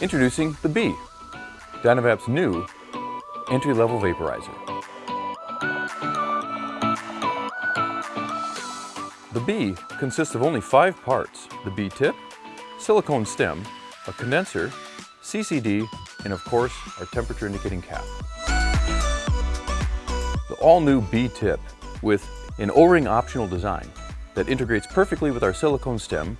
Introducing the B, Dynavap's new entry-level vaporizer. The B consists of only five parts. The B tip, silicone stem, a condenser, CCD, and of course, our temperature indicating cap. The all-new B tip with an O-ring optional design that integrates perfectly with our silicone stem.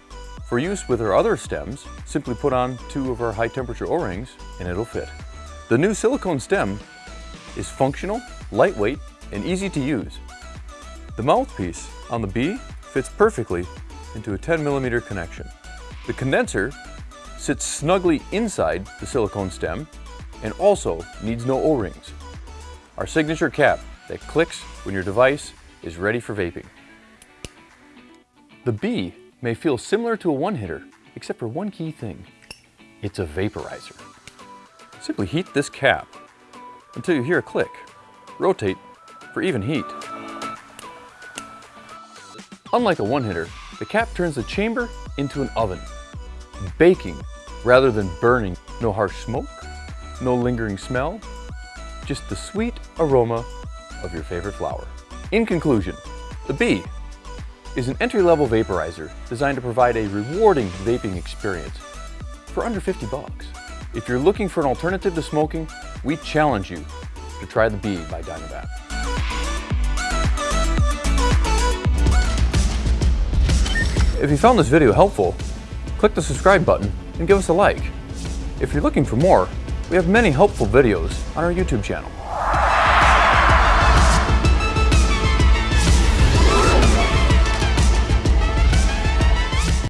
For use with our other stems, simply put on two of our high temperature O-rings and it'll fit. The new silicone stem is functional, lightweight, and easy to use. The mouthpiece on the B fits perfectly into a 10 millimeter connection. The condenser sits snugly inside the silicone stem and also needs no O-rings. Our signature cap that clicks when your device is ready for vaping. The B may feel similar to a one-hitter, except for one key thing. It's a vaporizer. Simply heat this cap until you hear a click. Rotate for even heat. Unlike a one-hitter, the cap turns the chamber into an oven, baking rather than burning. No harsh smoke, no lingering smell, just the sweet aroma of your favorite flower. In conclusion, the B is an entry-level vaporizer designed to provide a rewarding vaping experience for under 50 bucks. If you're looking for an alternative to smoking, we challenge you to try the B by Dynavap. If you found this video helpful, click the subscribe button and give us a like. If you're looking for more, we have many helpful videos on our YouTube channel.